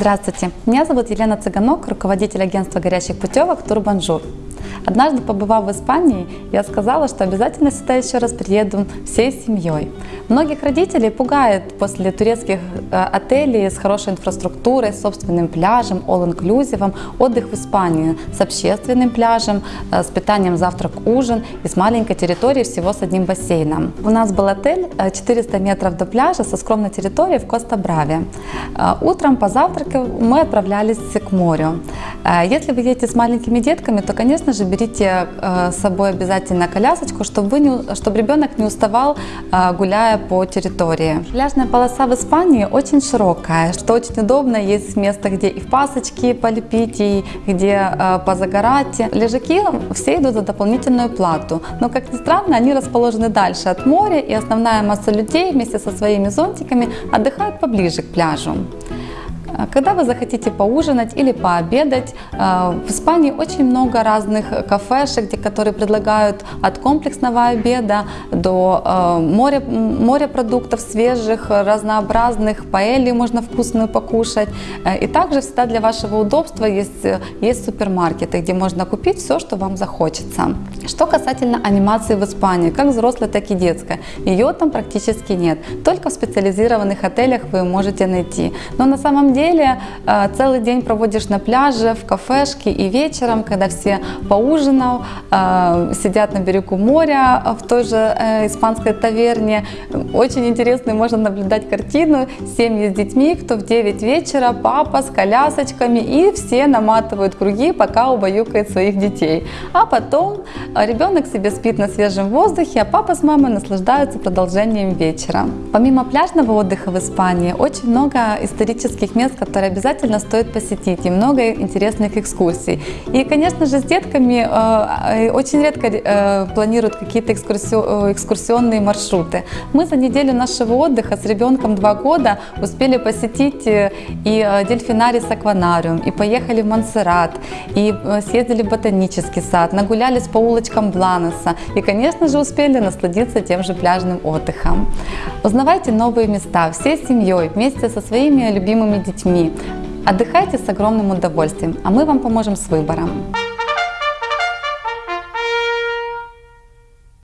Здравствуйте, меня зовут Елена Цыганок, руководитель агентства горящих путевок «Турбанжур». Однажды, побывав в Испании, я сказала, что обязательно сюда еще раз приеду всей семьей. Многих родителей пугает после турецких э, отелей с хорошей инфраструктурой, собственным пляжем, all-inclusive, отдых в Испании с общественным пляжем, э, с питанием завтрак-ужин и с маленькой территорией всего с одним бассейном. У нас был отель 400 э, метров до пляжа со скромной территорией в Коста-Браве. Утром позавтракав мы отправлялись к морю. Если вы едете с маленькими детками, то, конечно же, берите с собой обязательно колясочку, чтобы, не, чтобы ребенок не уставал, гуляя по территории. Пляжная полоса в Испании очень широкая, что очень удобно. Есть место, где и в пасочки полепить, и где э, позагорать. Лежаки все идут за дополнительную плату. Но, как ни странно, они расположены дальше от моря, и основная масса людей вместе со своими зонтиками отдыхают поближе к пляжу. А когда вы захотите поужинать или пообедать, э, в Испании очень много разных кафешек, которые предлагают от комплексного обеда до э, моря, морепродуктов свежих, разнообразных, паэлью можно вкусную покушать. Э, и также всегда для вашего удобства есть, есть супермаркеты, где можно купить все, что вам захочется. Что касательно анимации в Испании, как взрослой, так и детской, ее там практически нет. Только в специализированных отелях вы можете найти. Но на самом деле деле э, целый день проводишь на пляже, в кафешке и вечером, когда все поужинав, э, сидят на берегу моря в той же э, испанской таверне. Очень интересно, можно наблюдать картину. Семьи с детьми, кто в 9 вечера, папа с колясочками и все наматывают круги, пока убаюкает своих детей. А потом ребенок себе спит на свежем воздухе, а папа с мамой наслаждаются продолжением вечера. Помимо пляжного отдыха в Испании, очень много исторических мест, которые обязательно стоит посетить, и много интересных экскурсий. И, конечно же, с детками э, э очень редко э, планируют какие-то э, экскурсионные маршруты. Мы за неделю нашего отдыха с ребенком два года успели посетить э, и дельфинарий с акванариум, и поехали в Монсеррат, и съездили в ботанический сад, нагулялись по улочкам Бланеса, и, конечно же, успели насладиться тем же пляжным отдыхом. Узнавайте новые места всей семьей, вместе со своими любимыми детьми, детьми. Отдыхайте с огромным удовольствием, а мы вам поможем с выбором.